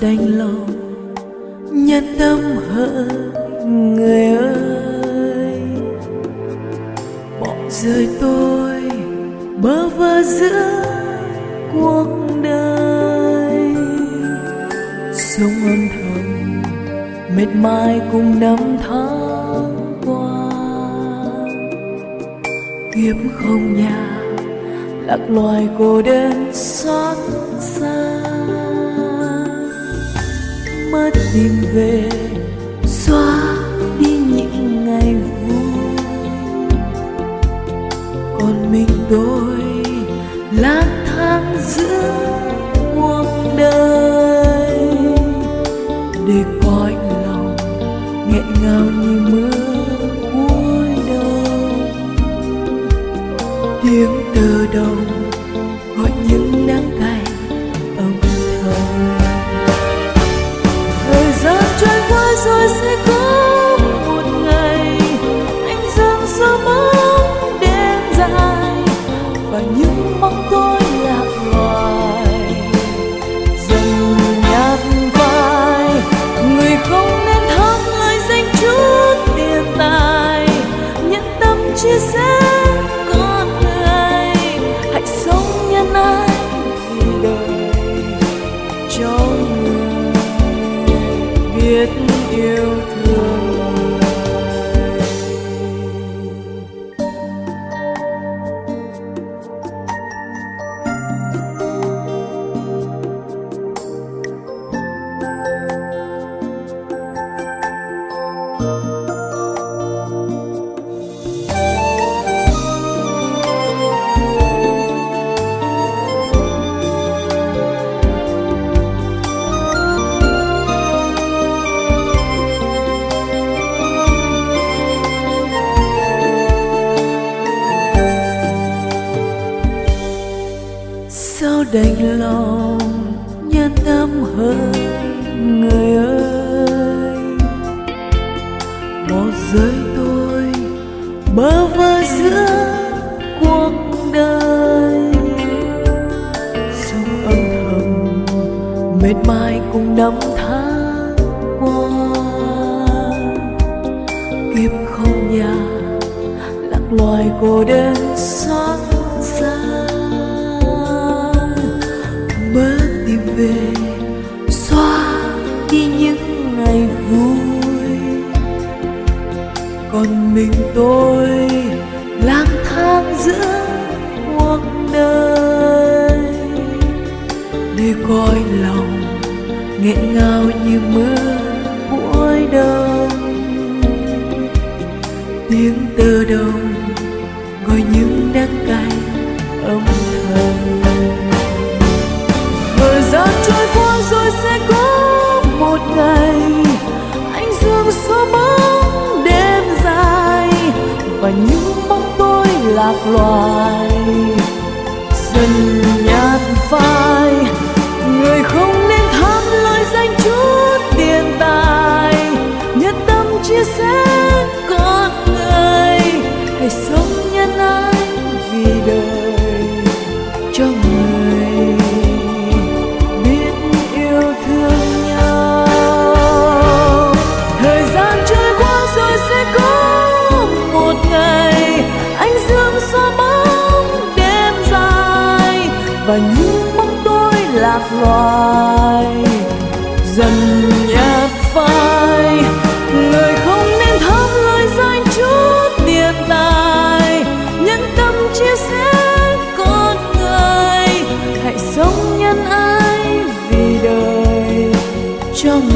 đành lòng nhân tâm hỡi người ơi. Bỏ rơi tôi bơ vơ giữa cuộc đời. Sống âm thầm mệt mỏi cùng năm tháng qua. Kiếp không nhà lạc loài cô đơn xót xa mất tìm về, xóa đi những ngày vui. Còn mình tôi lang thang giữa cuộc đời. Để coi lòng nghẹn ngào như mưa cuối đông tiếng tơ đồng đành lòng nhân tâm hơn người ơi. Một giới tôi bơ vơ giữa cuộc đời. Sống âm thầm mệt mỏi cùng năm tháng qua. Kiếp không nhà, lạc loài cô đơn xa. Còn mình tôi lang thang giữa cuộc đời. Để coi lòng nghẹn ngào như mưa cuối đông tiếng tơ đồng gọi những các loài. Dần nhạt phai, người không nên tham lời danh chút tiền tài. Nhất tâm chia sẻ con người, hãy sống nhân ái vì đời. loài. Dần nhạt phai, người không nên tham lời danh chút tiền tài. Nhân tâm chia sẻ con người, hãy sống nhân ái vì đời. Trong